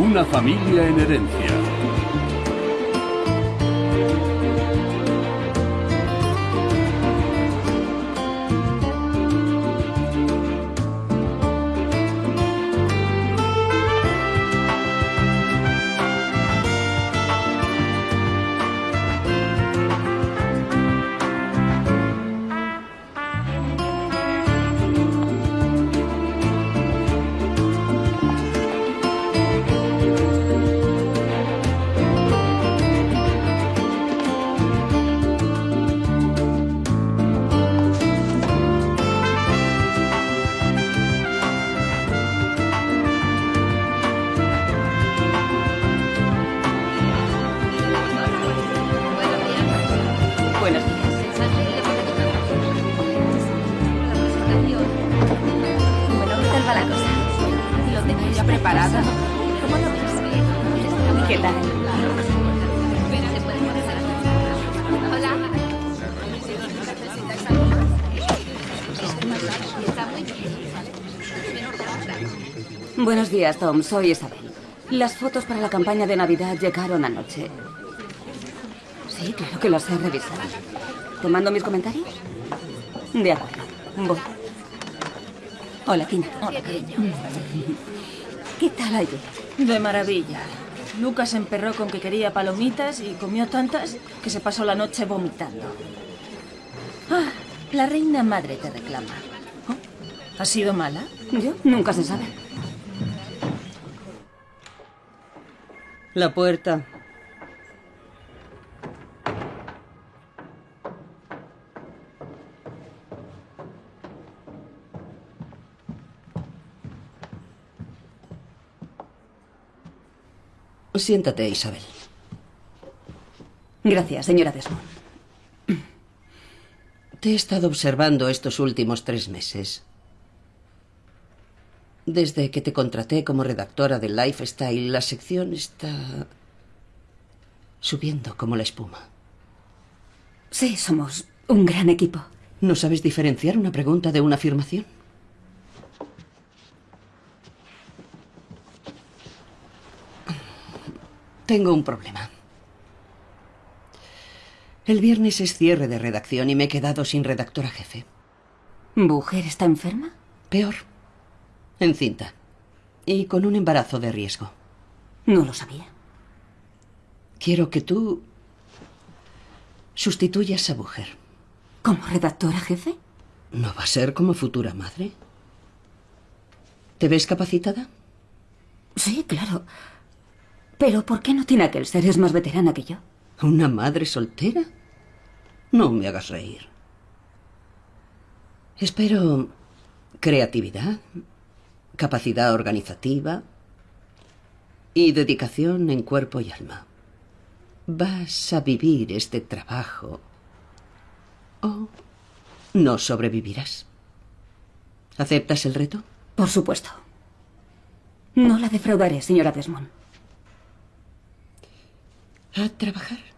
Una familia en herencia. Días, Tom. Soy Isabel. Las fotos para la campaña de Navidad llegaron anoche. Sí, claro que las he revisado. ¿Te mando mis comentarios? De acuerdo. Voy. Hola, Tina. Hola, cariño. ¿Qué tal ayer? De maravilla. Lucas emperró con que quería palomitas y comió tantas que se pasó la noche vomitando. Ah, la reina madre te reclama. ¿Ha sido mala? Yo nunca se sabe. La puerta. Siéntate, Isabel. Gracias, señora Desmond. Te he estado observando estos últimos tres meses. Desde que te contraté como redactora de Lifestyle, la sección está subiendo como la espuma. Sí, somos un gran equipo. ¿No sabes diferenciar una pregunta de una afirmación? Tengo un problema. El viernes es cierre de redacción y me he quedado sin redactora jefe. ¿Mujer está enferma? Peor. Encinta. Y con un embarazo de riesgo. No lo sabía. Quiero que tú sustituyas a mujer. ¿Como redactora jefe? ¿No va a ser como futura madre? ¿Te ves capacitada? Sí, claro. Pero ¿por qué no tiene aquel ser? Es más veterana que yo. ¿Una madre soltera? No me hagas reír. Espero creatividad, capacidad organizativa y dedicación en cuerpo y alma. Vas a vivir este trabajo o no sobrevivirás. ¿Aceptas el reto? Por supuesto. No la defraudaré, señora Desmond. A trabajar.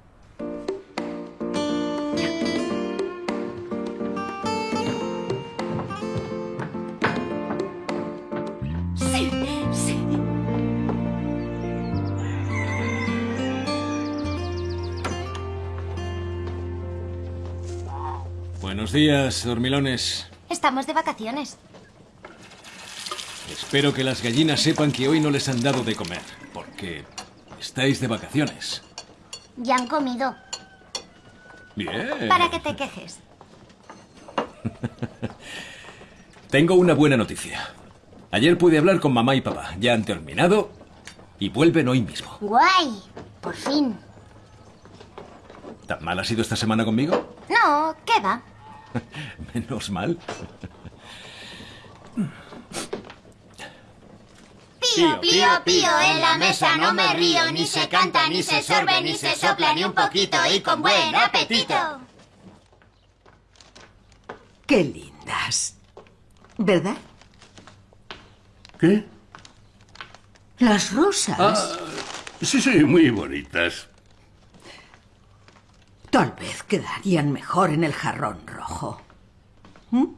Buenos días, dormilones. Estamos de vacaciones. Espero que las gallinas sepan que hoy no les han dado de comer, porque estáis de vacaciones. Ya han comido. Bien. Para que te quejes. Tengo una buena noticia. Ayer pude hablar con mamá y papá. Ya han terminado y vuelven hoy mismo. Guay. Por fin. ¿Tan mal ha sido esta semana conmigo? No, ¿qué va? Menos mal. Pío, pío, pío, en la mesa no me río, ni se canta, ni se sorbe, ni se sopla, ni un poquito, y con buen apetito. Qué lindas. ¿Verdad? ¿Qué? Las rosas. Ah, sí, sí, muy bonitas. Tal vez quedarían mejor en el jarrón rojo. ¿Mm?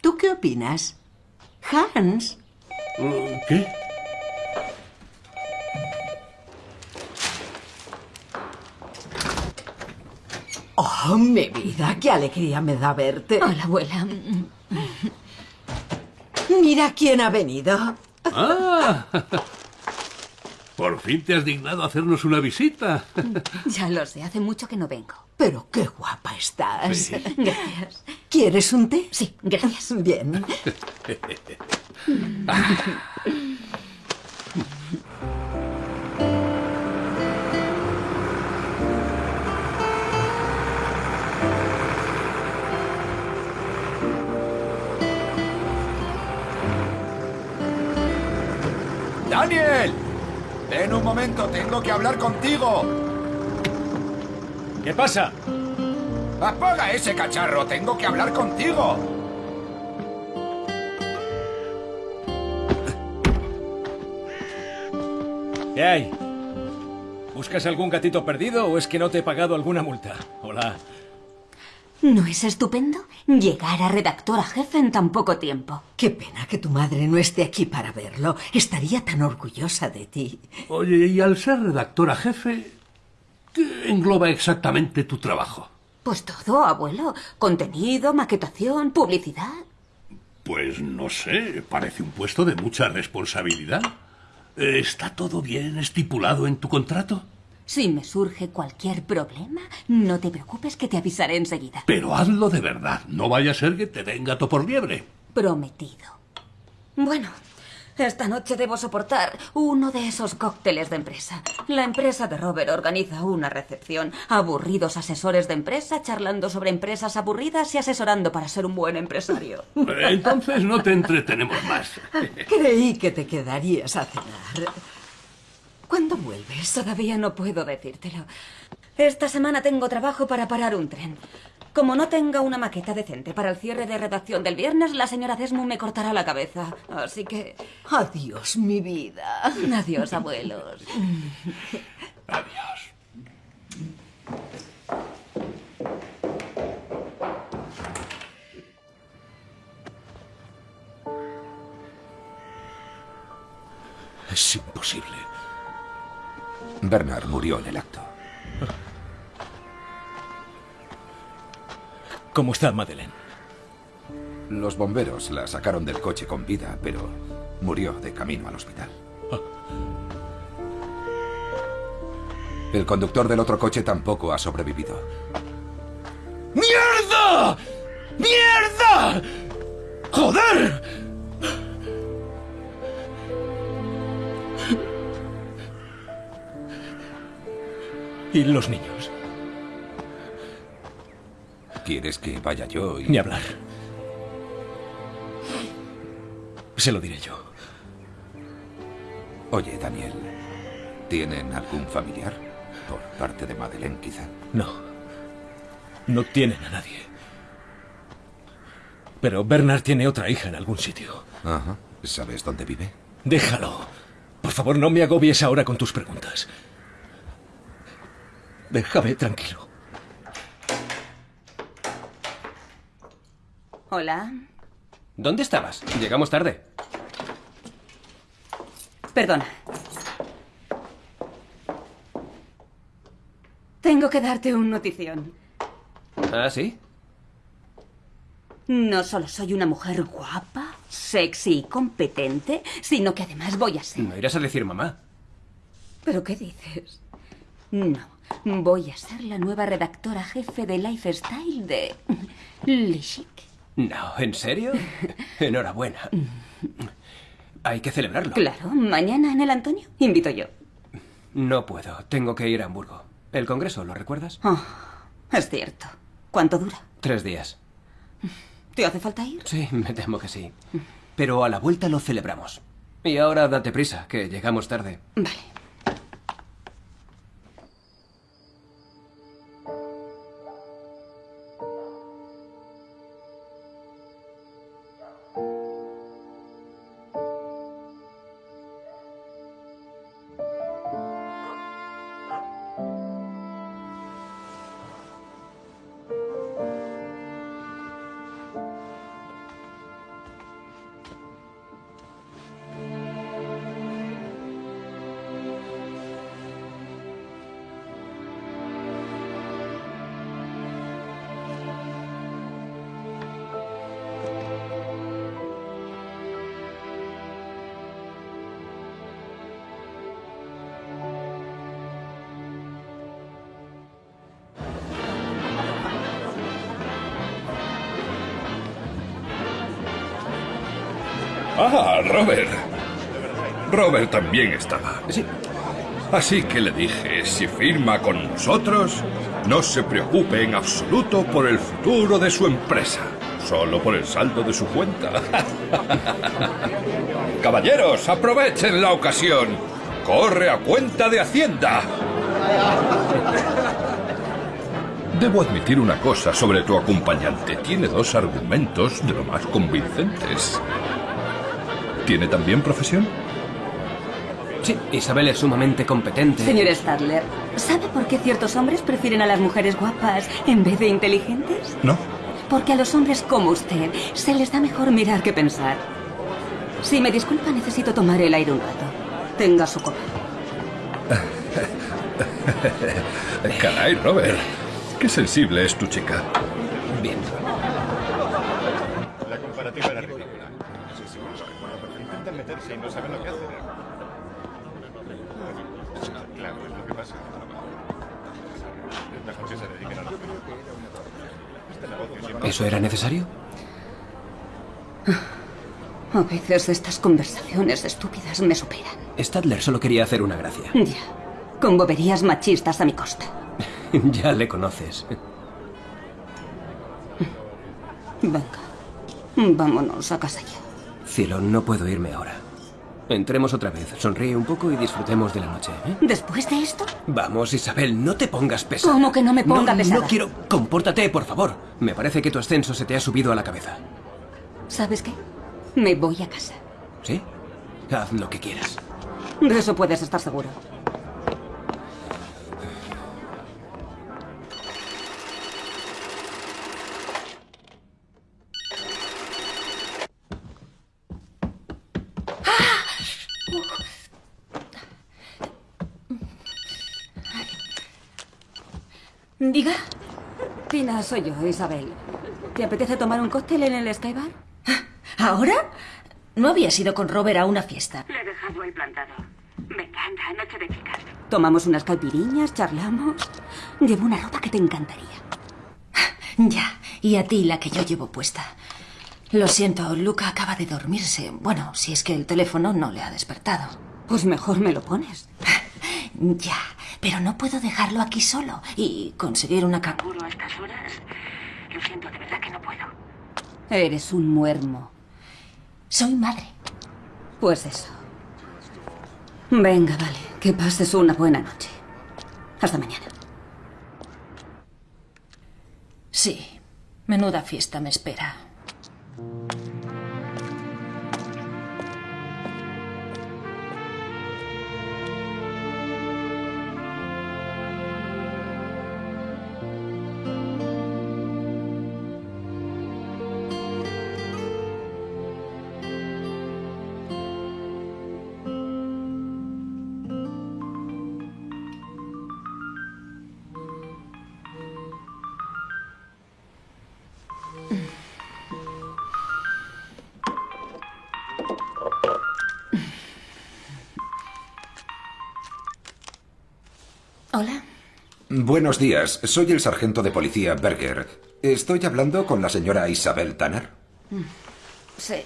¿Tú qué opinas? Hans. Mm, ¿Qué? Oh, mi vida, qué alegría me da verte. Hola, abuela. Mira quién ha venido. Ah por fin te has dignado a hacernos una visita. Ya lo sé, hace mucho que no vengo. Pero qué guapa estás. Gracias. ¿Quieres un té? Sí, gracias. Bien. ¡Daniel! Ven un momento, tengo que hablar contigo. ¿Qué pasa? Apaga ese cacharro, tengo que hablar contigo. ¿Qué hay? ¿Buscas algún gatito perdido o es que no te he pagado alguna multa? Hola. ¿No es estupendo llegar a redactora jefe en tan poco tiempo? Qué pena que tu madre no esté aquí para verlo. Estaría tan orgullosa de ti. Oye, y al ser redactora jefe, ¿qué engloba exactamente tu trabajo? Pues todo, abuelo. Contenido, maquetación, publicidad. Pues no sé, parece un puesto de mucha responsabilidad. ¿Está todo bien estipulado en tu contrato? Si me surge cualquier problema, no te preocupes que te avisaré enseguida. Pero hazlo de verdad, no vaya a ser que te den gato por liebre. Prometido. Bueno, esta noche debo soportar uno de esos cócteles de empresa. La empresa de Robert organiza una recepción. Aburridos asesores de empresa charlando sobre empresas aburridas y asesorando para ser un buen empresario. Eh, Entonces no te entretenemos más. Creí que te quedarías a cenar. ¿Cuándo vuelves? Todavía no puedo decírtelo. Esta semana tengo trabajo para parar un tren. Como no tenga una maqueta decente para el cierre de redacción del viernes, la señora Desmond me cortará la cabeza. Así que... Adiós, mi vida. Adiós, abuelos. Adiós. Es imposible. Bernard murió en el acto. ¿Cómo está Madeleine? Los bomberos la sacaron del coche con vida, pero murió de camino al hospital. El conductor del otro coche tampoco ha sobrevivido. ¡Mierda! ¡Mierda! ¡Joder! ¿Y los niños? ¿Quieres que vaya yo y...? Ni hablar. Se lo diré yo. Oye, Daniel, ¿tienen algún familiar? Por parte de Madeleine, quizá. No. No tienen a nadie. Pero Bernard tiene otra hija en algún sitio. Ajá. ¿Sabes dónde vive? Déjalo. Por favor, no me agobies ahora con tus preguntas. Déjame tranquilo. Hola. ¿Dónde estabas? Llegamos tarde. Perdona. Tengo que darte un notición. ¿Ah, sí? No solo soy una mujer guapa, sexy y competente, sino que además voy a ser... No irás a decir mamá. ¿Pero qué dices? No, voy a ser la nueva redactora jefe de Lifestyle de Lishik. No, ¿en serio? Enhorabuena. Hay que celebrarlo. Claro, mañana en el Antonio invito yo. No puedo, tengo que ir a Hamburgo. El congreso, ¿lo recuerdas? Oh, es cierto. ¿Cuánto dura? Tres días. ¿Te hace falta ir? Sí, me temo que sí. Pero a la vuelta lo celebramos. Y ahora date prisa, que llegamos tarde. Vale. Ah, Robert. Robert también estaba. Sí. Así que le dije, si firma con nosotros, no se preocupe en absoluto por el futuro de su empresa, solo por el saldo de su cuenta. Caballeros, aprovechen la ocasión. Corre a cuenta de Hacienda. Debo admitir una cosa sobre tu acompañante. Tiene dos argumentos de lo más convincentes. ¿Tiene también profesión? Sí, Isabel es sumamente competente. Señor Stadler, ¿sabe por qué ciertos hombres prefieren a las mujeres guapas en vez de inteligentes? No. Porque a los hombres como usted se les da mejor mirar que pensar. Si me disculpa, necesito tomar el aire un rato. Tenga su copa. Caray, Robert. Qué sensible es tu chica. Bien. Y no saben lo que hacen. Claro, es lo que pasa. Es mejor que se dediquen a lo. Este negocio siempre... ¿Eso era necesario? A veces estas conversaciones estúpidas me superan. Stadler solo quería hacer una gracia. Ya. Con boberías machistas a mi costa. ya le conoces. Venga. Vámonos a casa ya. Cielo, no puedo irme ahora. Entremos otra vez, sonríe un poco y disfrutemos de la noche. ¿eh? ¿Después de esto? Vamos, Isabel, no te pongas pesada. ¿Cómo que no me ponga no, pesada? No quiero. Compórtate, por favor. Me parece que tu ascenso se te ha subido a la cabeza. ¿Sabes qué? Me voy a casa. ¿Sí? Haz lo que quieras. De eso puedes estar seguro. Diga. Tina, soy yo, Isabel. ¿Te apetece tomar un cóctel en el Skybar? ¿Ahora? ¿No habías ido con Robert a una fiesta? Le he dejado ahí plantado. Me encanta, noche de chicas. Tomamos unas caipiriñas, charlamos. Llevo una ropa que te encantaría. Ya, y a ti la que yo llevo puesta. Lo siento, Luca acaba de dormirse. Bueno, si es que el teléfono no le ha despertado. Pues mejor me lo pones. Ya, pero no puedo dejarlo aquí solo y conseguir una canguro a estas horas. Lo siento, de verdad que no puedo. Eres un muermo. Soy madre. Pues eso. Venga, vale. Que pases una buena noche. Hasta mañana. Sí, menuda fiesta me espera. Buenos días, soy el sargento de policía Berger. ¿Estoy hablando con la señora Isabel Tanner? Sí.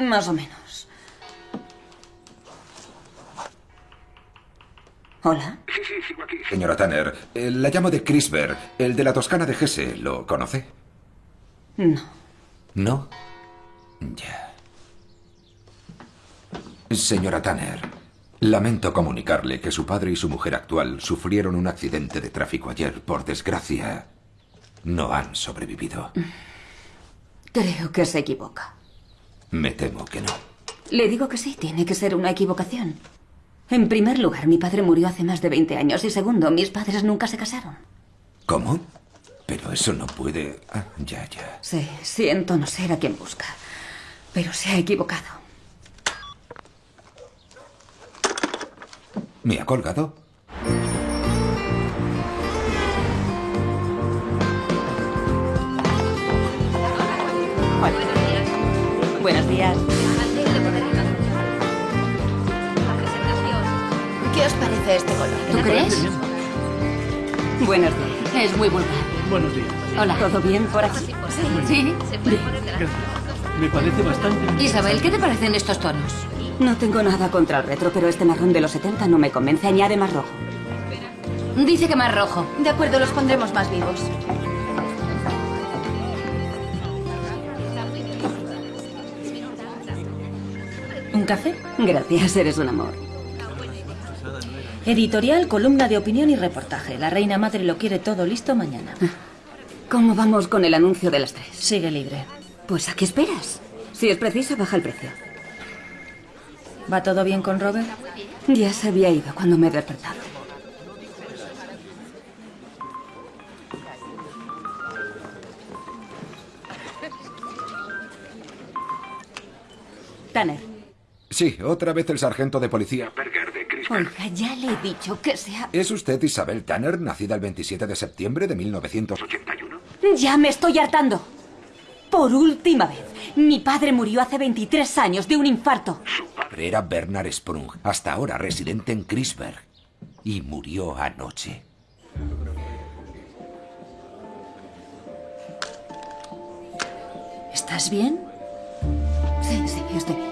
Más o menos. Hola. Sí, sí, sigo aquí. Señora Tanner, eh, la llamo de Crisberg, el de la Toscana de Gese. ¿Lo conoce? No. ¿No? Ya. Señora Tanner, lamento comunicarle que su padre y su mujer actual sufrieron un accidente de tráfico ayer. Por desgracia, no han sobrevivido. Creo que se equivoca. Me temo que no. Le digo que sí, tiene que ser una equivocación. En primer lugar, mi padre murió hace más de 20 años y segundo, mis padres nunca se casaron. ¿Cómo? Pero eso no puede... Ah, ya, ya. Sí, siento no ser a quien busca, pero se ha equivocado. ¿Me ha colgado? Hola. Buenos días. ¿Qué os parece este color? ¿Tú crees? Buenos días. Es muy vulgar. Buenos días. Hola. ¿Todo bien por aquí? Sí. Bien. Me parece bastante... Isabel, ¿qué te parecen estos tonos? No tengo nada contra el retro, pero este marrón de los 70 no me convence. Añade más rojo. Dice que más rojo. De acuerdo, los pondremos más vivos. ¿Un café? Gracias, eres un amor. Editorial, columna de opinión y reportaje. La reina madre lo quiere todo listo mañana. ¿Cómo vamos con el anuncio de las tres? Sigue libre. Pues ¿a qué esperas? Si es preciso, baja el precio. ¿Va todo bien con Robert? Ya se había ido cuando me he despertado. Tanner. Sí, otra vez el sargento de policía. Oiga, ya le he dicho que sea... ¿Es usted Isabel Tanner, nacida el 27 de septiembre de 1981? Ya me estoy hartando. Por última vez. Mi padre murió hace 23 años de un infarto. Era Bernard Sprung, hasta ahora residente en Crisberg. Y murió anoche. ¿Estás bien? Sí, sí, estoy bien.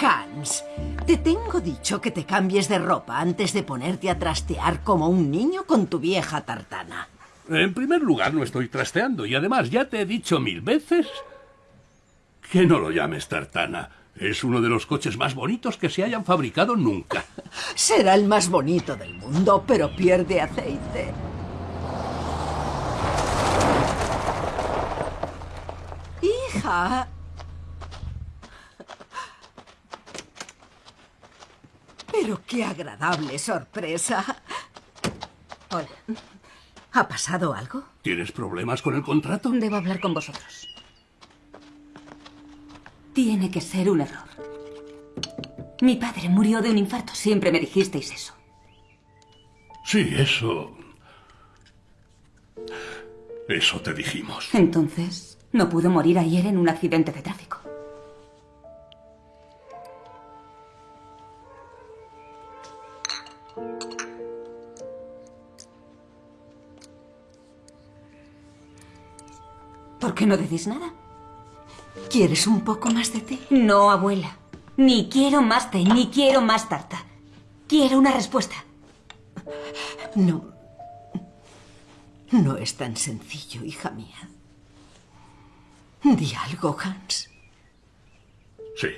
Hans, te tengo dicho que te cambies de ropa antes de ponerte a trastear como un niño con tu vieja tartana. En primer lugar, no estoy trasteando y además ya te he dicho mil veces que no lo llames tartana. Es uno de los coches más bonitos que se hayan fabricado nunca. Será el más bonito del mundo, pero pierde aceite. Hija. Pero qué agradable sorpresa. Hola. ¿Ha pasado algo? ¿Tienes problemas con el contrato? Debo hablar con vosotros. Tiene que ser un error. Mi padre murió de un infarto. Siempre me dijisteis eso. Sí, eso... Eso te dijimos. Entonces, no pudo morir ayer en un accidente de tráfico. ¿Por qué no decís nada? ¿Quieres un poco más de té? No, abuela. Ni quiero más té, ni quiero más tarta. Quiero una respuesta. No. No es tan sencillo, hija mía. Di algo, Hans. Sí.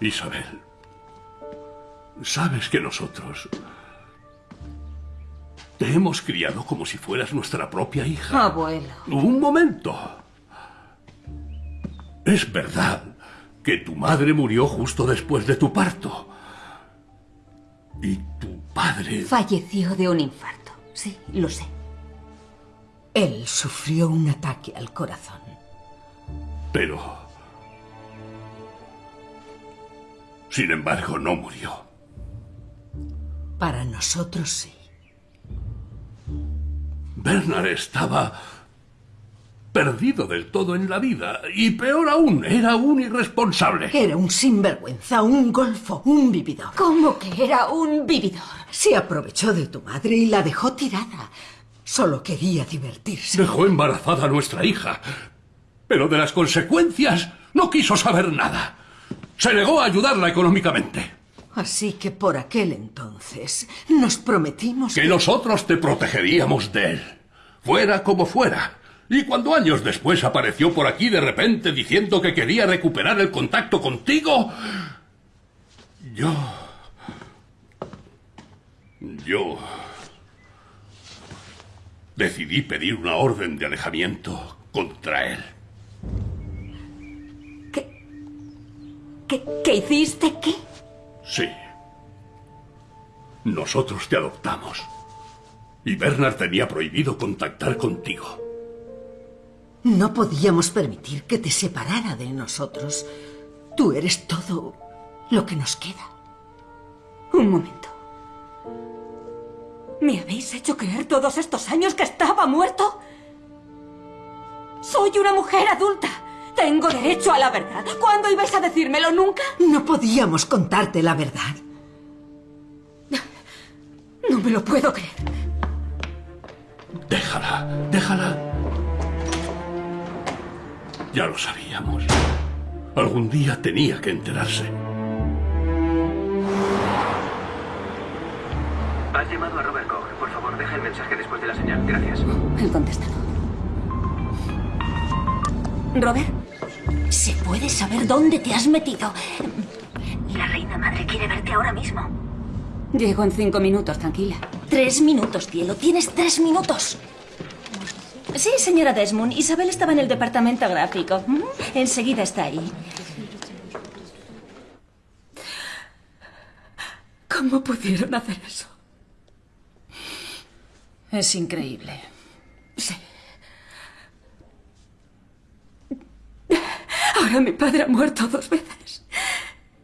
Isabel, sabes que nosotros te hemos criado como si fueras nuestra propia hija. Abuelo. Un momento. Es verdad que tu madre murió justo después de tu parto. Y tu padre... Falleció de un infarto. Sí, lo sé. Él sufrió un ataque al corazón. Pero... Sin embargo, no murió. Para nosotros sí. Bernard estaba perdido del todo en la vida. Y peor aún, era un irresponsable. Era un sinvergüenza, un golfo, un vividor. ¿Cómo que era un vividor? Se aprovechó de tu madre y la dejó tirada. Solo quería divertirse. Dejó embarazada a nuestra hija. Pero de las consecuencias no quiso saber nada. Se negó a ayudarla económicamente. Así que por aquel entonces nos prometimos que nosotros te protegeríamos de él, fuera como fuera. Y cuando años después apareció por aquí de repente diciendo que quería recuperar el contacto contigo, yo... Yo... Decidí pedir una orden de alejamiento contra él. ¿Qué, qué hiciste? ¿Qué? Sí. Nosotros te adoptamos. Y Bernard tenía prohibido contactar contigo. No podíamos permitir que te separara de nosotros. Tú eres todo lo que nos queda. Un momento. ¿Me habéis hecho creer todos estos años que estaba muerto? Soy una mujer adulta. Tengo derecho a la verdad. ¿Cuándo ibas a decírmelo? ¿Nunca? No podíamos contarte la verdad. No me lo puedo creer. Déjala, déjala. Ya lo sabíamos. Algún día tenía que enterarse. Has llamado a Robert Koch. Por favor, deja el mensaje después de la señal. Gracias. El contestado. Robert, ¿se puede saber dónde te has metido? La reina madre quiere verte ahora mismo. llego en cinco minutos, tranquila. Tres minutos, cielo. Tienes tres minutos. Sí, señora Desmond. Isabel estaba en el departamento gráfico. ¿Mm? Enseguida está ahí. ¿Cómo pudieron hacer eso? Es increíble. Sí. Ahora mi padre ha muerto dos veces.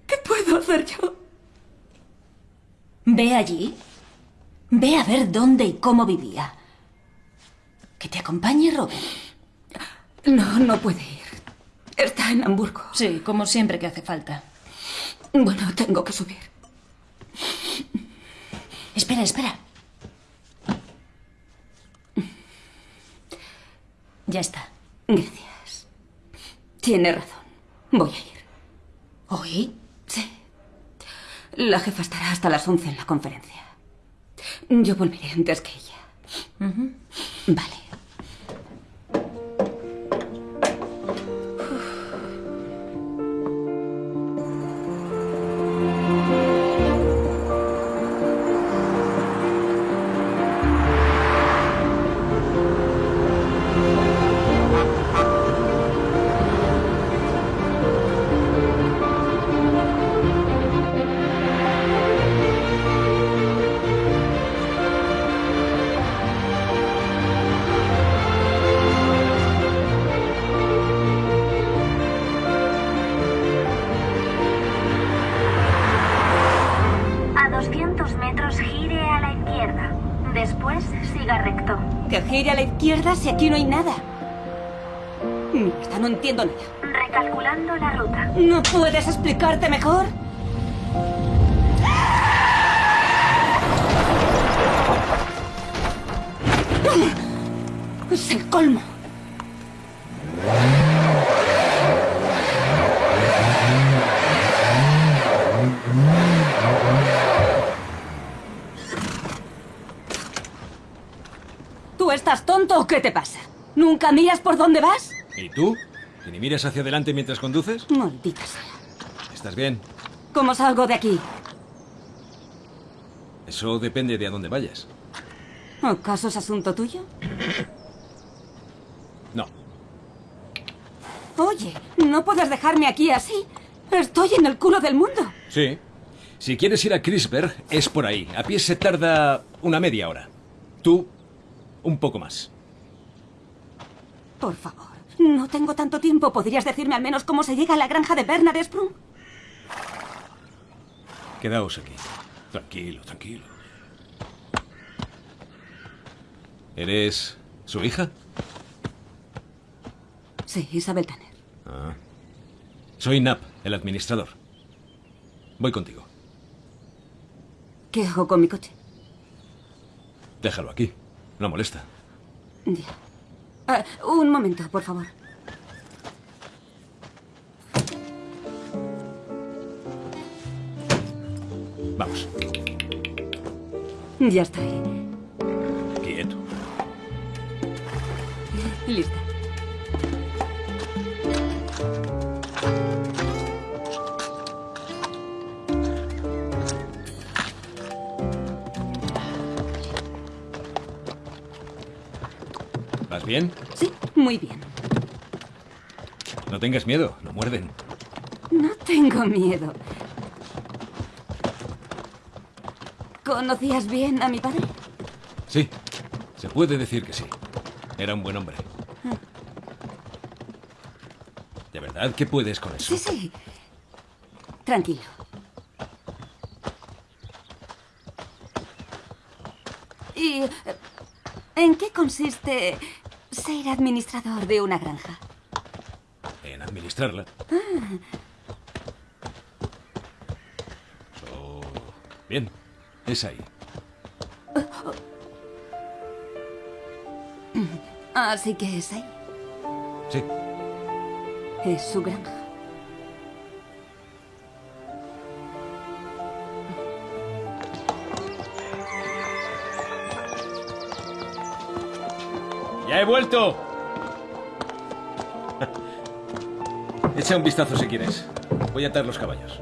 ¿Qué puedo hacer yo? Ve allí. Ve a ver dónde y cómo vivía. Que te acompañe Robert. No, no puede ir. Está en Hamburgo. Sí, como siempre que hace falta. Bueno, tengo que subir. Espera, espera. Ya está. Gracias. Tiene razón. Voy a ir. ¿Hoy? Sí. La jefa estará hasta las 11 en la conferencia. Yo volveré antes que ella. Vale. Si aquí no hay nada. Mierda, no entiendo nada. Recalculando la ruta. ¿No puedes explicarte mejor? ¿Nunca miras por dónde vas? ¿Y tú? ¿Que ni miras hacia adelante mientras conduces? Maldita sea. ¿Estás bien? ¿Cómo salgo de aquí? Eso depende de a dónde vayas. ¿Acaso es asunto tuyo? No. Oye, no puedes dejarme aquí así. Estoy en el culo del mundo. Sí. Si quieres ir a Crisberg, es por ahí. A pie se tarda una media hora. Tú, un poco más. Por favor, no tengo tanto tiempo. ¿Podrías decirme al menos cómo se llega a la granja de Bernard Sprung? Quedaos aquí. Tranquilo, tranquilo. ¿Eres su hija? Sí, Isabel Tanner. Ah. Soy Nap, el administrador. Voy contigo. ¿Qué hago con mi coche? Déjalo aquí. No molesta. Ya. Ah, un momento, por favor. Vamos. Ya estoy. Quieto. Lista. Muy bien. No tengas miedo, no muerden. No tengo miedo. ¿Conocías bien a mi padre? Sí, se puede decir que sí. Era un buen hombre. ¿De verdad que puedes con eso? Sí, sí. Tranquilo. ¿Y eh, en qué consiste ser administrador de una granja? En administrarla. Oh, bien, es ahí. Así que es ahí. Sí. Es su granja. He vuelto! Echa un vistazo si quieres. Voy a atar los caballos.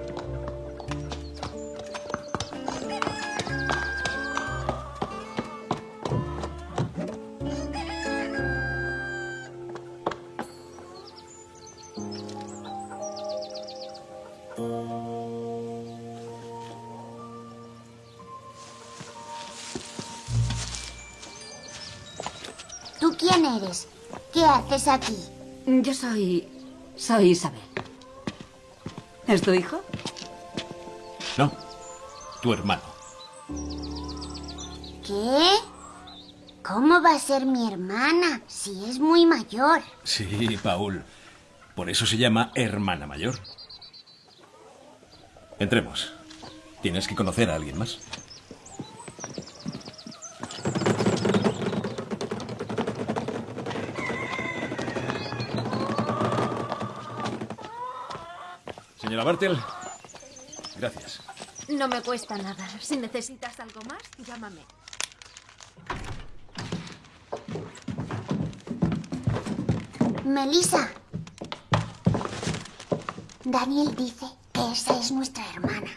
Quién eres? ¿Qué haces aquí? Yo soy... Soy Isabel. ¿Es tu hijo? No, tu hermano. ¿Qué? ¿Cómo va a ser mi hermana si es muy mayor? Sí, Paul. Por eso se llama hermana mayor. Entremos. Tienes que conocer a alguien más. Bartel, gracias. No me cuesta nada. Si necesitas algo más, llámame. Melissa. Daniel dice que esa es nuestra hermana.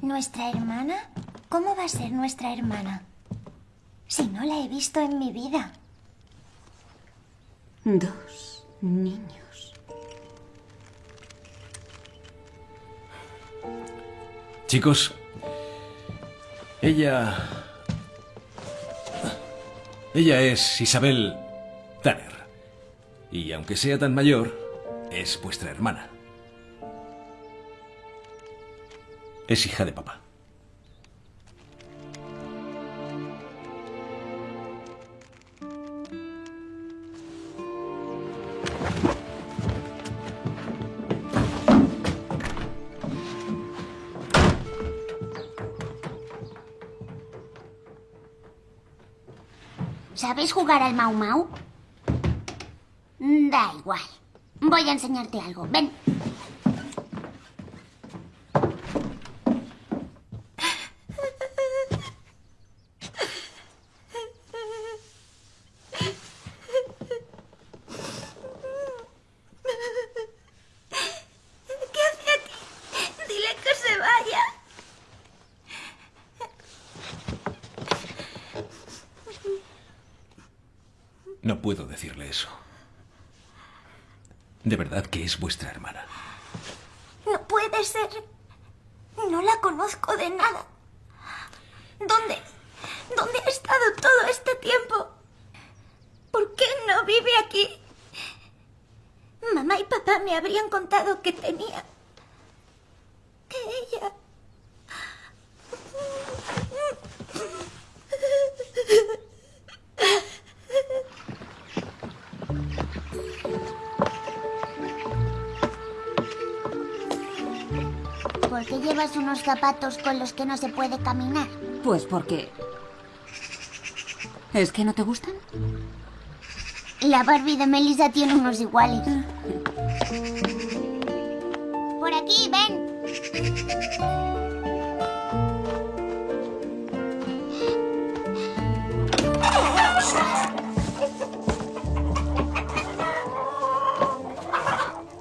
¿Nuestra hermana? ¿Cómo va a ser nuestra hermana? Si no la he visto en mi vida. Dos niños. Chicos, ella... Ella es Isabel Tanner. Y aunque sea tan mayor, es vuestra hermana. Es hija de papá. ¿Sabes jugar al Mau Mau? Da igual. Voy a enseñarte algo. Ven. ¿Qué hace aquí? Dile que se vaya. No puedo decirle eso. De verdad es vuestra hermana. No puede ser. No la conozco de nada. ¿Dónde? ¿Dónde ha estado todo este tiempo? ¿Por qué no vive aquí? Mamá y papá me habrían contado que tenía. Llevas unos zapatos con los que no se puede caminar? Pues porque... ¿Es que no te gustan? La Barbie de Melissa tiene unos iguales. Por aquí, ven.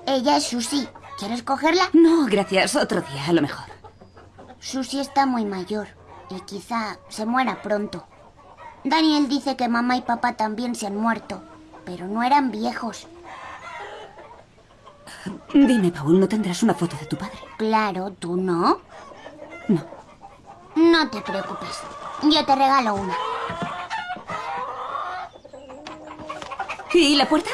Ella es Susie. ¿Quieres cogerla? No, gracias. Otro día, a lo mejor. Susie está muy mayor y quizá se muera pronto. Daniel dice que mamá y papá también se han muerto, pero no eran viejos. Dime, Paul, ¿no tendrás una foto de tu padre? Claro, ¿tú no? No. No te preocupes. Yo te regalo una. ¿Y la puerta?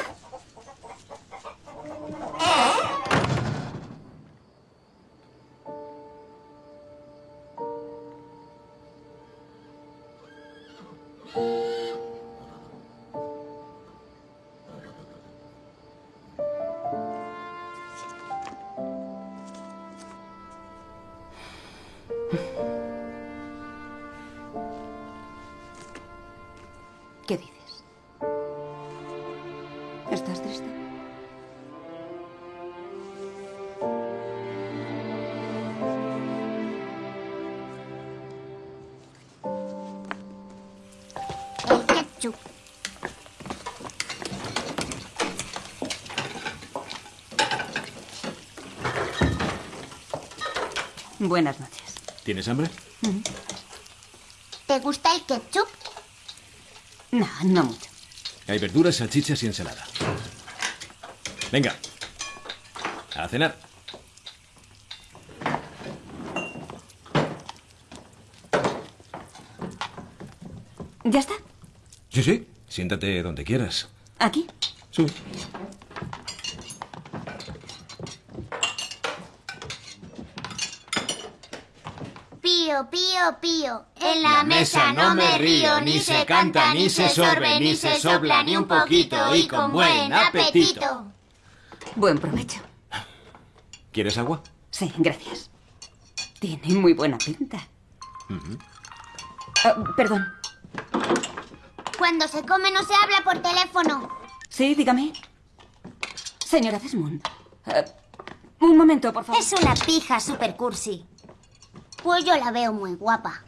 Buenas noches. ¿Tienes hambre? ¿Te gusta el ketchup? No, no mucho. Hay verduras, salchichas y ensalada. Venga. A cenar. ¿Ya está? Sí, sí. Siéntate donde quieras. ¿Aquí? Sí. Pío, pío, pío. En la mesa no me río, ni se canta, ni se sorbe, ni se sopla, ni un poquito, y con buen apetito. Buen provecho. ¿Quieres agua? Sí, gracias. Tiene muy buena pinta. Ah, perdón. Cuando se come no se habla por teléfono. Sí, dígame. Señora Desmond. eh, un momento, por favor. Es una pija super cursi. Pues yo la veo muy guapa.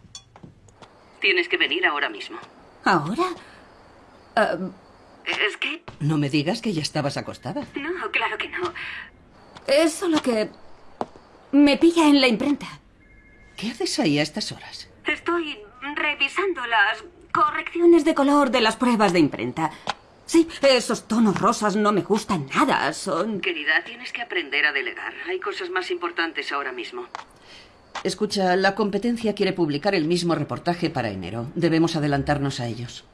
Tienes que venir ahora mismo. ¿Ahora? Ah, Es que... No me digas que ya estabas acostada. no, claro que no. Es solo que... Me pilla en la imprenta. ¿Qué haces ahí a estas horas? Estoy revisando las correcciones de color de las pruebas de imprenta. Sí, esos tonos rosas no me gustan nada. Son... Querida, tienes que aprender a delegar. Hay cosas más importantes ahora mismo. Escucha, la competencia quiere publicar el mismo reportaje para enero. Debemos adelantarnos a ellos.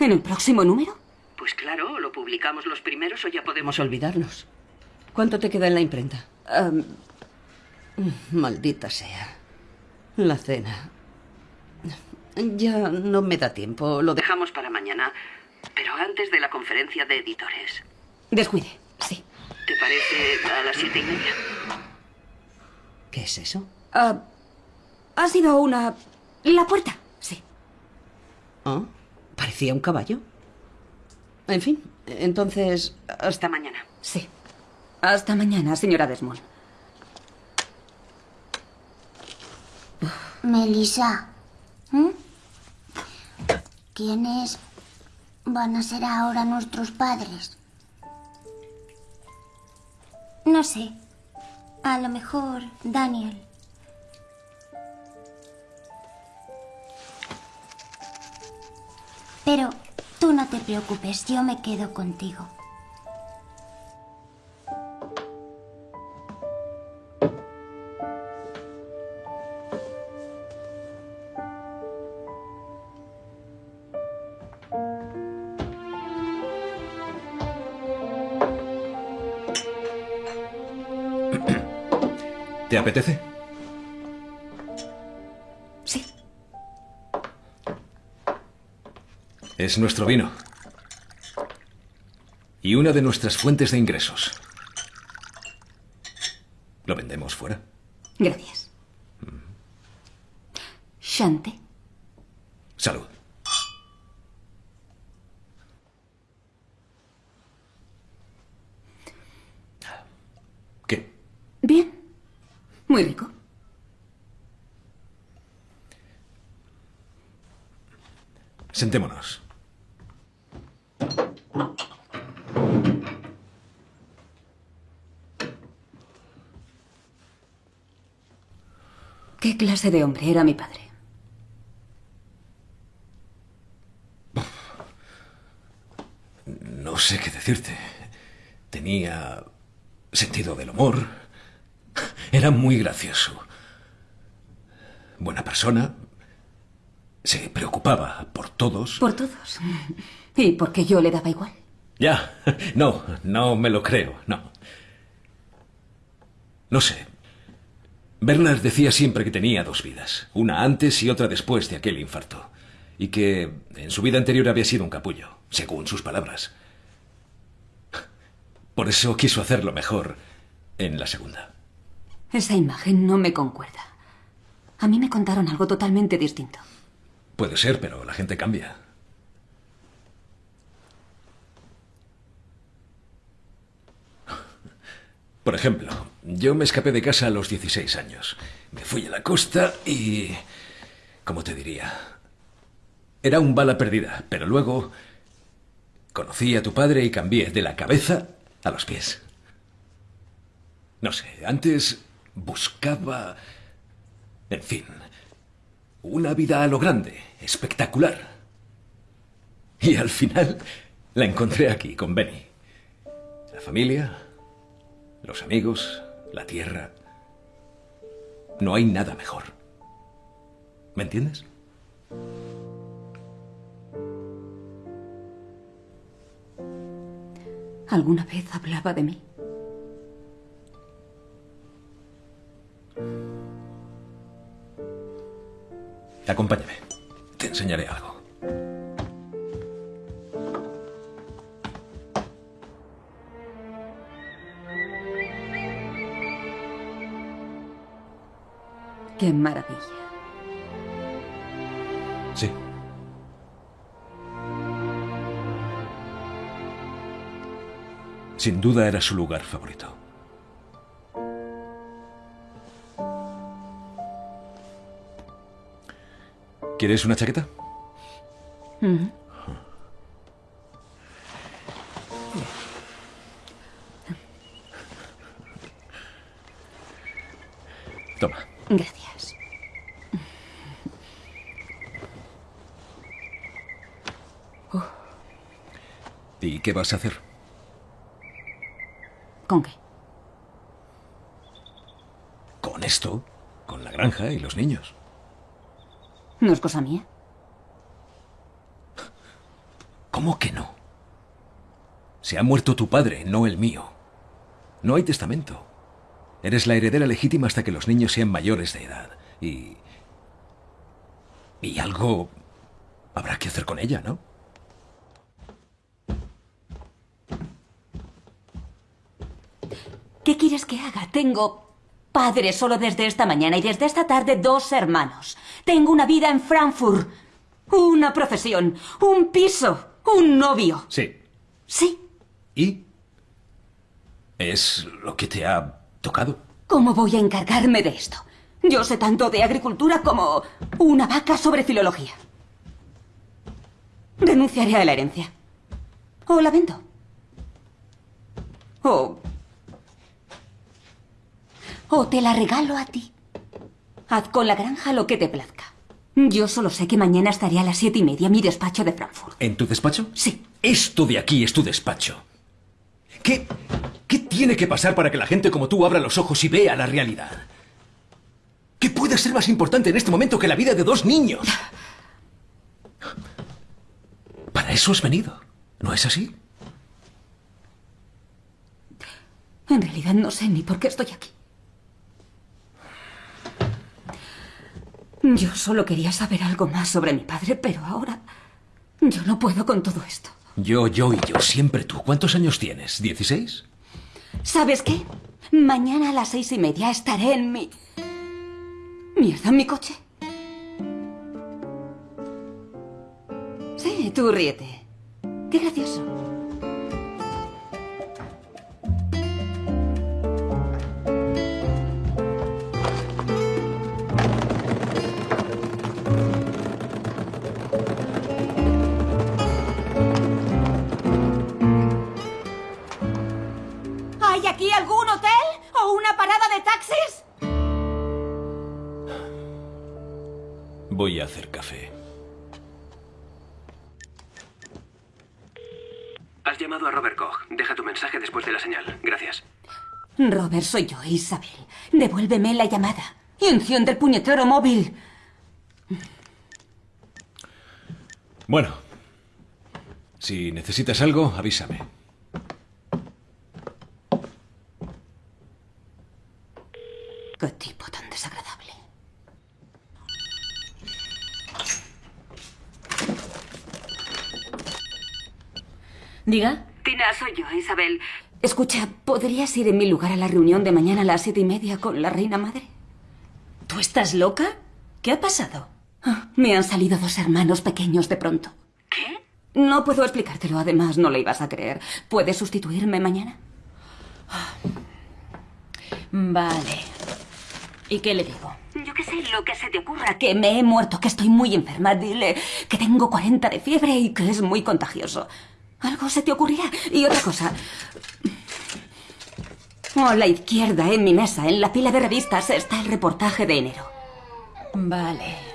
¿En el próximo número? Pues claro, lo publicamos los primeros o ya podemos olvidarnos. ¿Cuánto te queda en la imprenta? Am, Maldita sea. La cena. Ya no me da tiempo. Lo de... dejamos para mañana. Pero antes de la conferencia de editores. descuide, sí. ¿Te parece a las siete y media? ¿Qué es eso? Ah, ha sido una... La puerta, sí. ¿Ah? Parecía un caballo. En fin, entonces... Hasta mañana. Sí. Hasta mañana, señora Desmond. Melissa. ¿Quiénes van a ser ahora nuestros padres? No sé. A lo mejor Daniel. Pero tú no te preocupes, yo me quedo contigo. ¿Te apetece? Es nuestro vino. Y una de nuestras fuentes de ingresos. ¿Lo vendemos fuera? Gracias. Shante. Salud. ¿Qué? Bien. Muy rico. Sentémonos. Clase de hombre era mi padre? No sé qué decirte. Tenía sentido del humor. Era muy gracioso. Buena persona. Se preocupaba por todos. Por todos. ¿Y por qué yo le daba igual? Ya, no, no me lo creo, no. No sé. Bernard decía siempre que tenía dos vidas, una antes y otra después de aquel infarto, y que en su vida anterior había sido un capullo, según sus palabras. Por eso quiso hacerlo mejor en la segunda. Esa imagen no me concuerda. A mí me contaron algo totalmente distinto. Puede ser, pero la gente cambia. Por ejemplo, yo me escapé de casa a los 16 años. Me fui a la costa y... ¿Cómo te diría? Era un bala perdida, pero luego conocí a tu padre y cambié de la cabeza a los pies. No sé, antes buscaba... En fin, una vida a lo grande, espectacular. Y al final la encontré aquí, con Benny. La familia, los amigos, la tierra. No hay nada mejor. ¿Me entiendes? ¿Alguna vez hablaba de mí? Acompáñame. Te enseñaré algo. Qué maravilla. Sí. Sin duda era su lugar favorito. ¿Quieres una chaqueta? Mm. Toma. Qué vas a hacer? ¿Con qué? Con esto, con la granja y los niños. ¿No es cosa mía? ¿Cómo que no? Se ha muerto tu padre, no el mío. No hay testamento. Eres la heredera legítima hasta que los niños sean mayores de edad. Y... Y algo habrá que hacer con ella, ¿no? ¿Qué Tengo padre solo desde esta mañana y desde esta tarde dos hermanos. Tengo una vida en Frankfurt, una profesión, un piso, un novio. Sí. Sí. ¿Y? ¿Es lo que te ha tocado? ¿Cómo voy a encargarme de esto? Yo sé tanto de agricultura como una vaca sobre filología. Renunciaré a la herencia. O la vendo. O... O te la regalo a ti. Haz con la granja lo que te plazca. Yo solo sé que mañana estaré a las siete y media en mi despacho de Frankfurt. ¿En tu despacho? Sí. Esto de aquí es tu despacho. ¿Qué, ¿Qué tiene que pasar para que la gente como tú abra los ojos y vea la realidad? ¿Qué puede ser más importante en este momento que la vida de dos niños? Para eso has venido, ¿no es así? En realidad no sé ni por qué estoy aquí. Yo solo quería saber algo más sobre mi padre, pero ahora yo no puedo con todo esto. Yo, yo y yo, siempre tú. ¿Cuántos años tienes? ¿16? ¿Sabes qué? Mañana a las seis y media estaré en mi... Mierda, en mi coche. Sí, tú ríete. Qué gracioso. Aquí algún hotel o una parada de taxis? Voy a hacer café. Has llamado a Robert Koch. Deja tu mensaje después de la señal. Gracias. Robert, soy yo, Isabel. Devuélveme la llamada. Y enciende el puñetero móvil. Bueno, si necesitas algo, avísame. Qué tipo tan desagradable. Diga. Tina, soy yo, Isabel. Escucha, ¿podrías ir en mi lugar a la reunión de mañana a las siete y media con la reina madre? ¿Tú estás loca? ¿Qué ha pasado? Ah, me han salido dos hermanos pequeños de pronto. ¿Qué? No puedo explicártelo, además no le ibas a creer. ¿Puedes sustituirme mañana? Vale. ¿Y qué le digo? Yo qué sé, lo que se te ocurra. Que me he muerto, que estoy muy enferma. Dile que tengo 40 de fiebre y que es muy contagioso. Algo se te ocurrirá. Y otra cosa. A la izquierda, en mi mesa, en la pila de revistas, está el reportaje de enero. Vale.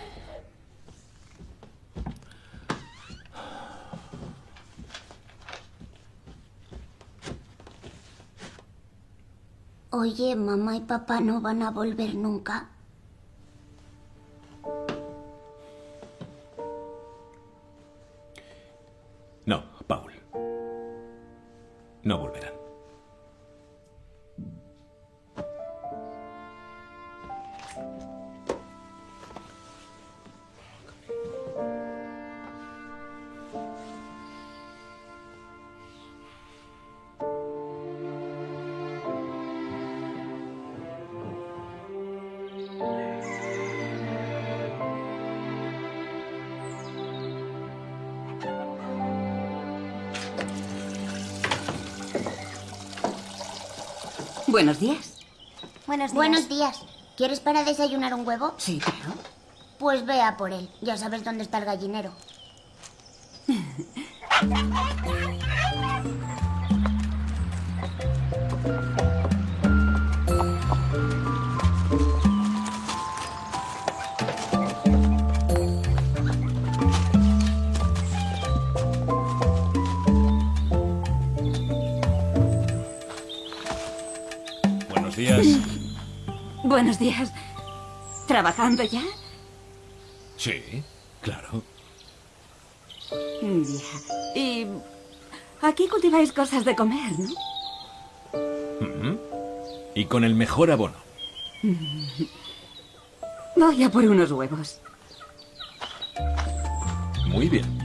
Oye, mamá y papá no van a volver nunca. No, Paul. No volverán. Buenos días. Buenos días. Buenos días. ¿Quieres para desayunar un huevo? Sí, claro. Pues ve a por él. Ya sabes dónde está el gallinero. días. Buenos días. ¿Trabajando ya? Sí, claro. Ya. Y aquí cultiváis cosas de comer, ¿no? Ujú. Y con el mejor abono. Voy a por unos huevos. Muy bien.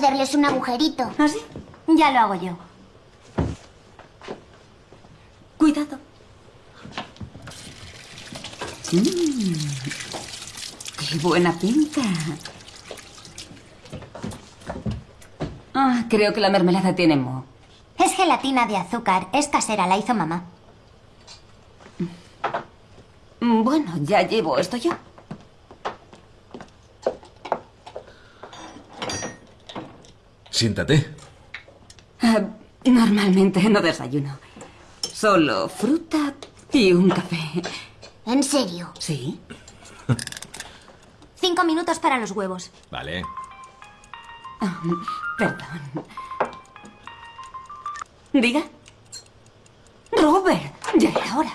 Hacerles un agujerito. ¿Ah, sí? Ya lo hago yo. Cuidado. Mm, ¡Qué buena pinta! Ah, creo que la mermelada tiene moho. Es gelatina de azúcar. Es casera, la hizo mamá. Mm, Bueno, ya llevo esto yo. Siéntate. Ah, normalmente no desayuno. Solo fruta y un café. ¿En serio? Sí. Cinco minutos para los huevos. Vale. Ah, Perdón. Diga. Robert, ya era hora.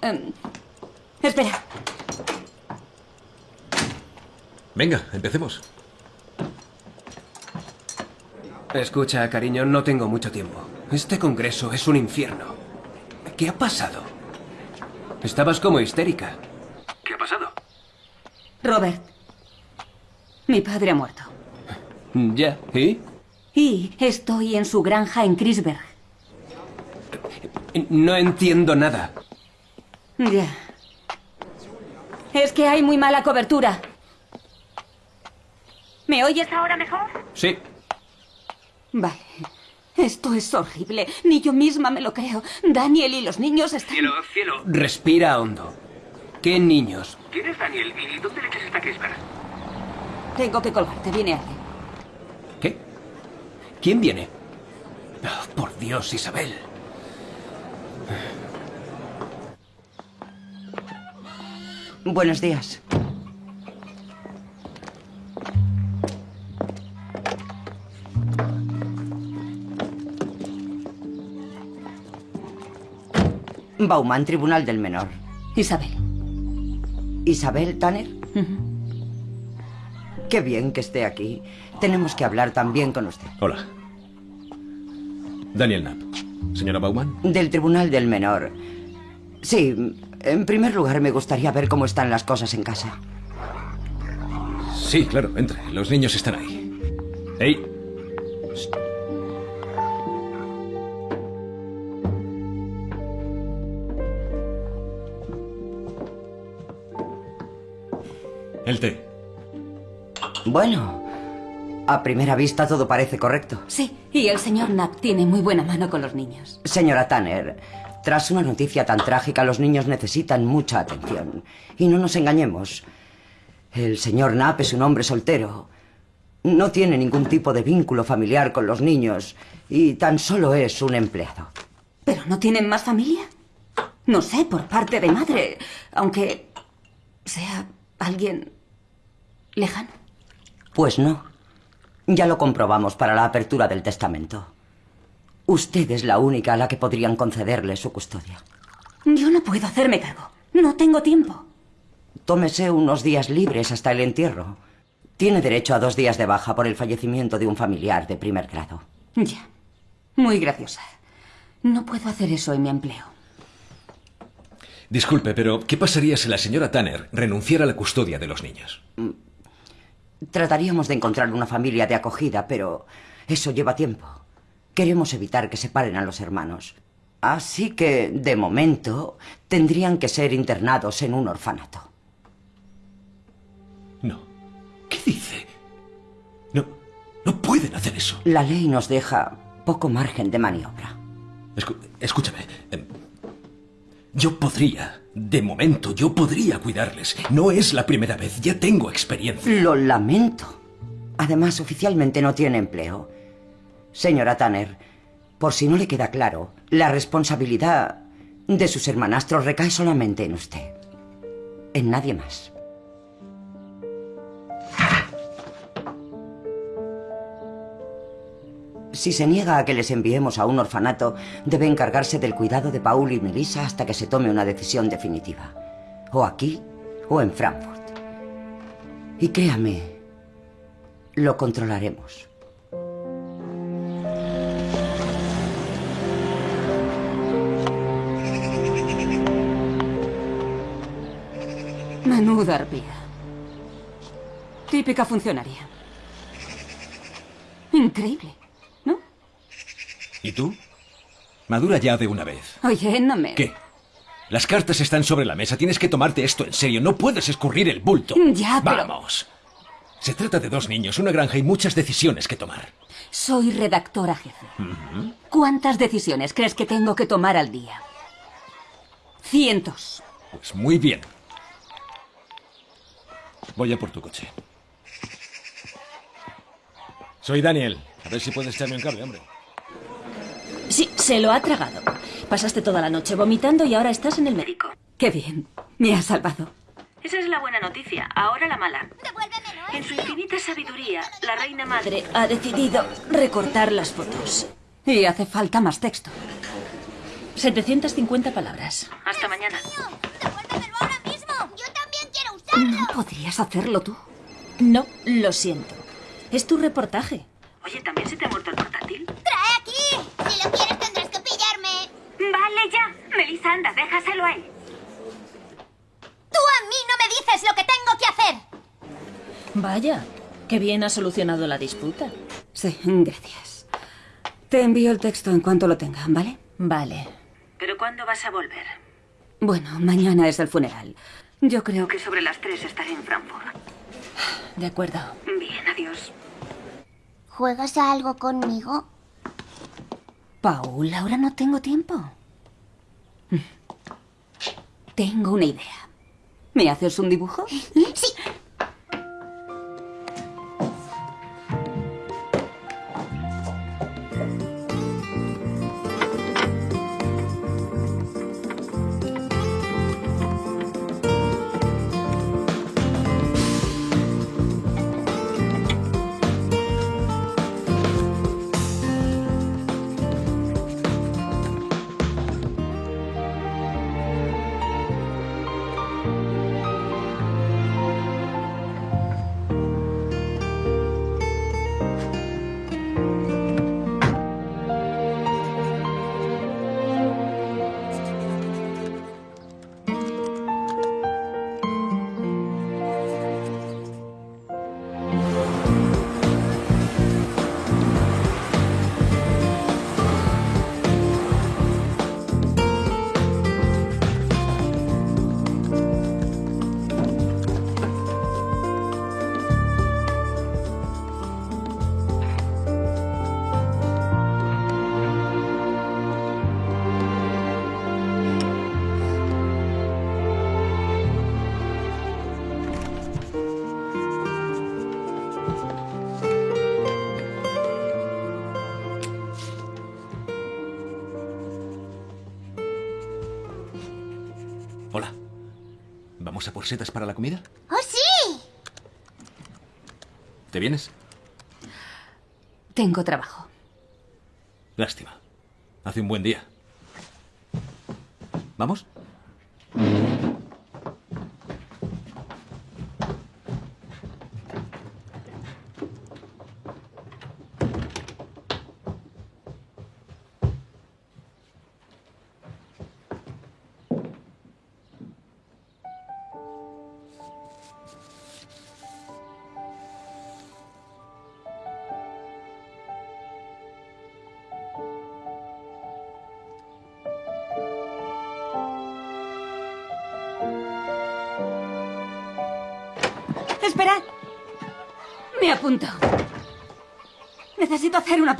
Em, espera. Venga, empecemos. Escucha, cariño, no tengo mucho tiempo. Este congreso es un infierno. ¿Qué ha pasado? Estabas como histérica. ¿Qué ha pasado? Robert. Mi padre ha muerto. Ya, ¿y? Y estoy en su granja en Crisberg. No entiendo nada. Ya. Es que hay muy mala cobertura. ¿Me oyes ahora mejor? Sí. Vale. Esto es horrible. Ni yo misma me lo creo. Daniel y los niños están... Cielo, cielo. Respira hondo. ¿Qué niños? ¿Quién es Daniel? ¿Y dónde leches está Crisper? Tengo que colgarte. Viene alguien. ¿Qué? ¿Quién viene? Oh, por Dios, Isabel. Buenos días. Bauman, Tribunal del Menor. Isabel. ¿Isabel Tanner? Qué bien que esté aquí. Tenemos que hablar también con usted. Hola. Daniel Knapp. Señora Bauman. Del Tribunal del Menor. Sí, en primer lugar me gustaría ver cómo están las cosas en casa. Sí, claro, entre. Los niños están ahí. ¡Ey! El té. Bueno, a primera vista todo parece correcto. Sí, y el señor Knapp tiene muy buena mano con los niños. Señora Tanner, tras una noticia tan trágica, los niños necesitan mucha atención. Y no nos engañemos. El señor Knapp es un hombre soltero. No tiene ningún tipo de vínculo familiar con los niños y tan solo es un empleado. ¿Pero no tienen más familia? No sé, por parte de madre, aunque sea alguien lejano. Pues no. Ya lo comprobamos para la apertura del testamento. Usted es la única a la que podrían concederle su custodia. Yo no puedo hacerme cargo. No tengo tiempo. Tómese unos días libres hasta el entierro. Tiene derecho a dos días de baja por el fallecimiento de un familiar de primer grado. Ya. Muy graciosa. No puedo hacer eso en mi empleo. Disculpe, pero ¿qué pasaría si la señora Tanner renunciara a la custodia de los niños? Trataríamos de encontrar una familia de acogida, pero eso lleva tiempo. Queremos evitar que separen a los hermanos. Así que, de momento, tendrían que ser internados en un orfanato. No. ¿Qué dice? No, no pueden hacer eso. La ley nos deja poco margen de maniobra. Escu- escúchame. em, Yo podría, de momento, yo podría cuidarles. No es la primera vez, ya tengo experiencia. Lo lamento. Además, oficialmente no tiene empleo. Señora Tanner, por si no le queda claro, la responsabilidad de sus hermanastros recae solamente en usted. En nadie más. Si se niega a que les enviemos a un orfanato, debe encargarse del cuidado de Paul y Melissa hasta que se tome una decisión definitiva. O aquí o en Frankfurt. Y créame, lo controlaremos. Menuda arpía. Típica funcionaria. Increíble. ¿Y tú? Madura ya de una vez. Oye, no me... ¿Qué? Las cartas están sobre la mesa. Tienes que tomarte esto en serio. No puedes escurrir el bulto. Ya, pero- Vamos. Se trata de dos niños, una granja y muchas decisiones que tomar. Soy redactora jefe. ¿Cuántas decisiones crees que tengo que tomar al día? Cientos. Pues muy bien. Voy a por tu coche. Soy Daniel. A ver si puedes echarme un cable, hombre. Sí, se lo ha tragado. Pasaste toda la noche vomitando y ahora estás en el médico. Qué bien. Me has salvado. Esa es la buena noticia. Ahora la mala. En su infinita sabiduría, la reina madre ha decidido recortar las fotos. Y hace falta más texto. 750 palabras. Hasta mañana. ¿No podrías hacerlo tú? No, lo siento. Es tu reportaje. Oye, ¿también se te ha muerto el portátil? ¡Trae aquí! Si lo quieres tendrás que pillarme. Vale, ya. Melissa, anda, déjaselo a él. Tú a mí no me dices lo que tengo que hacer. Vaya, qué bien ha solucionado la disputa. Sí, gracias. Te envío el texto en cuanto lo tenga, ¿vale? Vale. ¿Pero cuándo vas a volver? Bueno, mañana es el funeral. Yo creo que sobre las tres estaré en Frankfurt. De acuerdo. Bien, adiós. ¿Juegas a algo conmigo? Paul, ahora no tengo tiempo. Mm. Tengo una idea. ¿Me haces un dibujo? Sí. ¿Vamos a por setas para la comida? ¡Oh, sí! ¿Te vienes? Tengo trabajo. Lástima. Hace un buen día. ¿Vamos?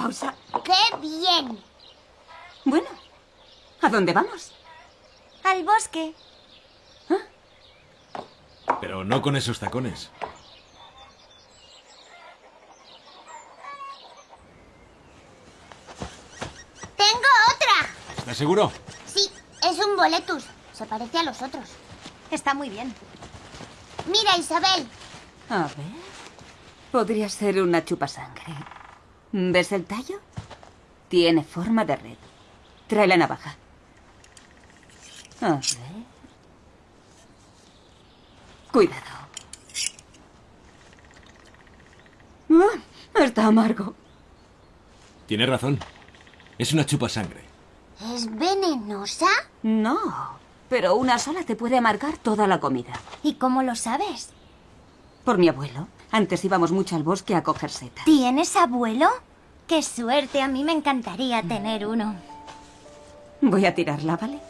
Pausa. ¡Qué bien! Bueno, ¿a dónde vamos? Al bosque. Pero no con esos tacones. ¡Tengo otra! ¿Estás seguro? Sí, es un boletus. Se parece a los otros. Está muy bien. Mira, Isabel. A ver. Podría ser una chupasangre. ¿Ves el tallo? Tiene forma de red. Trae la navaja. A ver. Cuidado. Ah, está amargo. Tiene razón. Es una chupa sangre. ¿Es venenosa? No, pero una sola te puede amargar toda la comida. ¿Y cómo lo sabes? Por mi abuelo. Antes íbamos mucho al bosque a coger setas. ¿Tienes abuelo? ¡Qué suerte! A mí me encantaría tener uno. Voy a tirarla, ¿vale?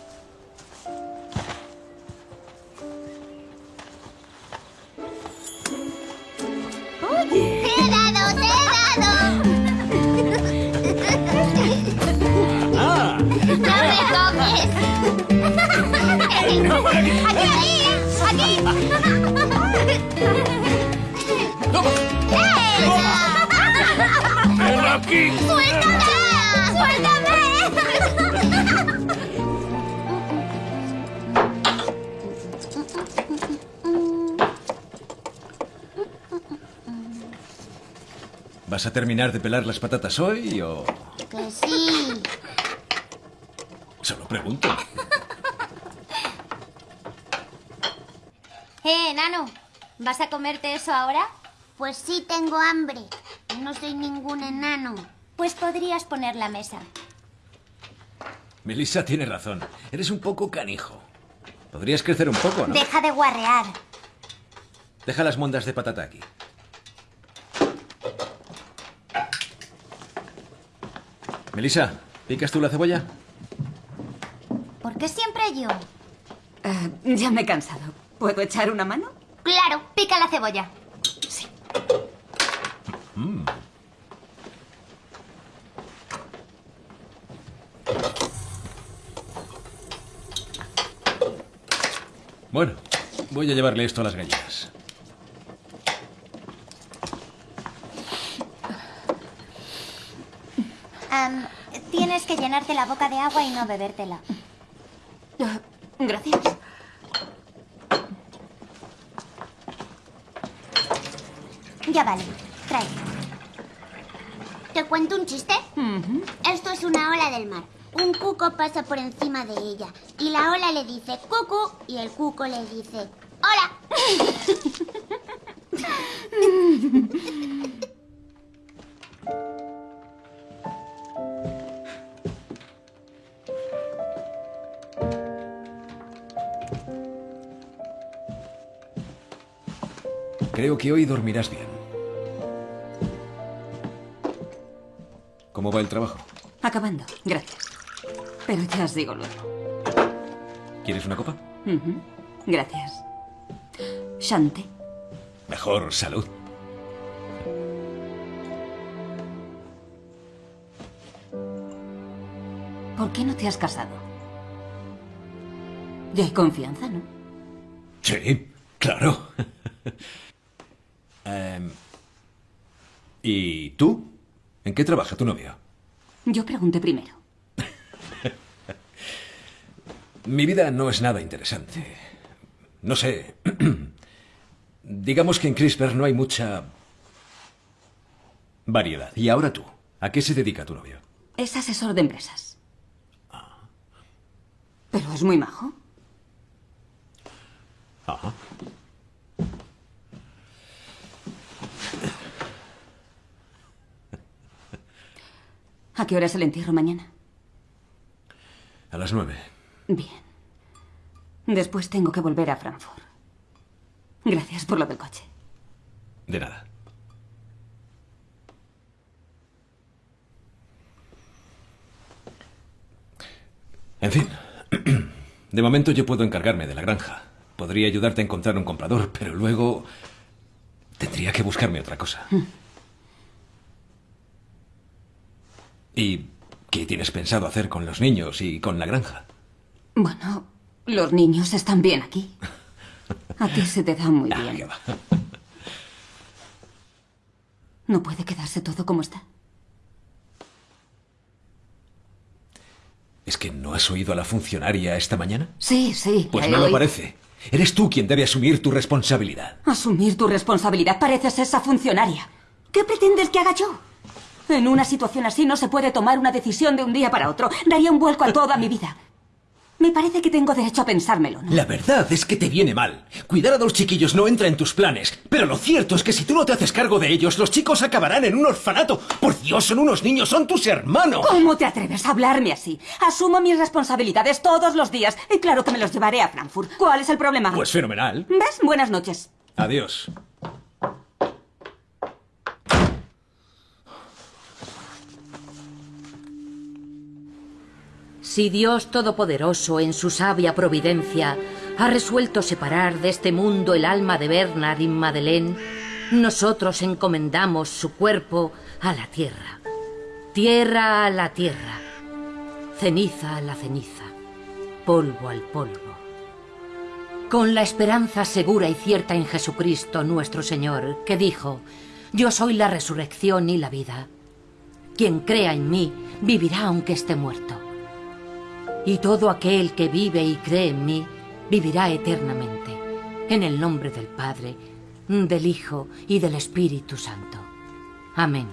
¿Vas a terminar de pelar las patatas hoy o...? Que sí. Solo pregunto. Eh, enano. ¿Vas a comerte eso ahora? Pues sí, tengo hambre. No soy ningún enano. Pues podrías poner la mesa. Melissa tiene razón. Eres un poco canijo. Podrías crecer un poco, ¿no? Deja de guarrear. Deja las mondas de patata aquí. Melissa, ¿picas tú la cebolla? ¿Por qué siempre yo? Ah, ya me he cansado. ¿Puedo echar una mano? Claro, pica la cebolla. Mm. Bueno, voy a llevarle esto a las gallinas. Am, tienes que llenarte la boca de agua y no bebértela. Gracias. Ya vale, trae. ¿Te cuento un chiste? Esto es una ola del mar. Un cuco pasa por encima de ella y la ola le dice cucu y el cuco le dice hola. Creo que hoy dormirás bien. ¿Cómo va el trabajo? Acabando. Gracias. Pero ya os digo luego. ¿Quieres una copa? Gracias. Shante. Mejor salud. ¿Por qué no te has casado? Ya hay confianza, ¿no? Sí, claro. Em, ¿Y tú? ¿En qué trabaja tu novio? Yo pregunté primero. Mi vida no es nada interesante. No sé. Digamos que en CRISPR no hay mucha variedad. Y ahora tú. ¿A qué se dedica tu novio? Es asesor de empresas. Pero es muy majo. Ajá. ¿A qué hora es el entierro mañana? A las nueve. Bien. Después tengo que volver a Frankfurt. Gracias por lo del coche. De nada. En fin. De momento yo puedo encargarme de la granja. Podría ayudarte a encontrar un comprador, pero luego tendría que buscarme otra cosa. ¿Y qué tienes pensado hacer con los niños y con la granja? Bueno, los niños están bien aquí. A ti se te da muy Ah, bien. ¿No puede quedarse todo como está? ¿Es que no has oído a la funcionaria esta mañana? Sí, sí. Pues no lo parece. Eres tú quien debe asumir tu responsabilidad. Asumir tu responsabilidad. Pareces esa funcionaria. ¿Qué pretendes que haga yo? En una situación así no se puede tomar una decisión de un día para otro. Daría un vuelco a toda mi vida. Me parece que tengo derecho a pensármelo, ¿no? La verdad es que te viene mal. Cuidar a dos chiquillos no entra en tus planes. Pero lo cierto es que si tú no te haces cargo de ellos, los chicos acabarán en un orfanato. Por Dios, son unos niños, son tus hermanos. ¿Cómo te atreves a hablarme así? Asumo mis responsabilidades todos los días y claro que me los llevaré a Frankfurt. ¿Cuál es el problema? Pues fenomenal. ¿Ves? Buenas noches. Adiós. Si Dios Todopoderoso, en su sabia providencia, ha resuelto separar de este mundo el alma de Bernard y Madeleine, nosotros encomendamos su cuerpo a la tierra, tierra a la tierra, ceniza a la ceniza, polvo al polvo. Con la esperanza segura y cierta en Jesucristo nuestro Señor, que dijo, Yo soy la resurrección y la vida. Quien crea en mí vivirá aunque esté muerto. Y todo aquel que vive y cree en mí vivirá eternamente. En el nombre del Padre, del Hijo y del Espíritu Santo. Amén.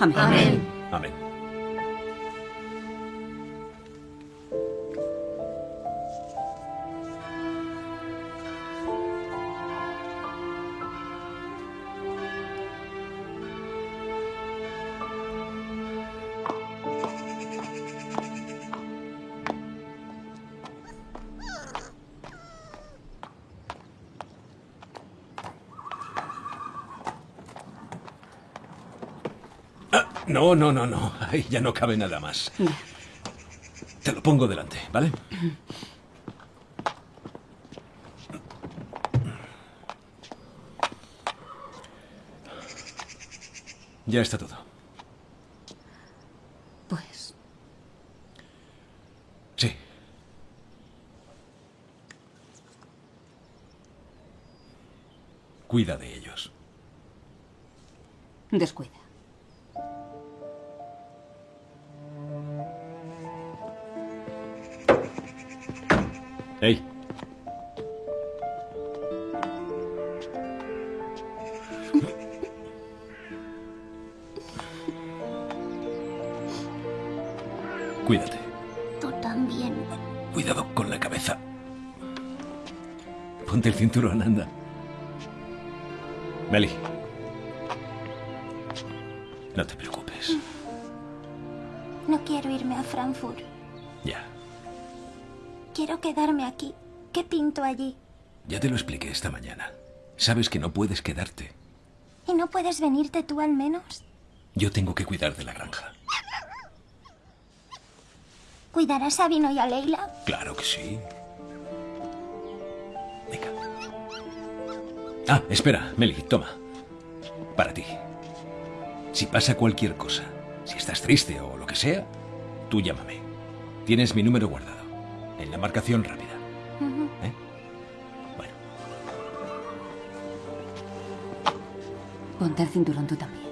Amén. Amén. Amén. No, no, no, no. Ahí ya no cabe nada más. Te lo pongo delante, ¿vale? Ya está todo. Pues Sí. Cuida de ellos. descuida. Cinturón, anda. Meli. No te preocupes. No quiero irme a Frankfurt. Ya. Quiero quedarme aquí. ¿Qué pinto allí? Ya te lo expliqué esta mañana. Sabes que no puedes quedarte. ¿Y no puedes venirte tú al menos? Yo tengo que cuidar de la granja. ¿Cuidarás a Vino y a Leila? Claro que sí. Ah, espera, Meli, toma. Para ti. Si pasa cualquier cosa, si estás triste o lo que sea, tú llámame. Tienes mi número guardado. En la marcación rápida. ¿Eh? Bueno. Ponte el cinturón tú también.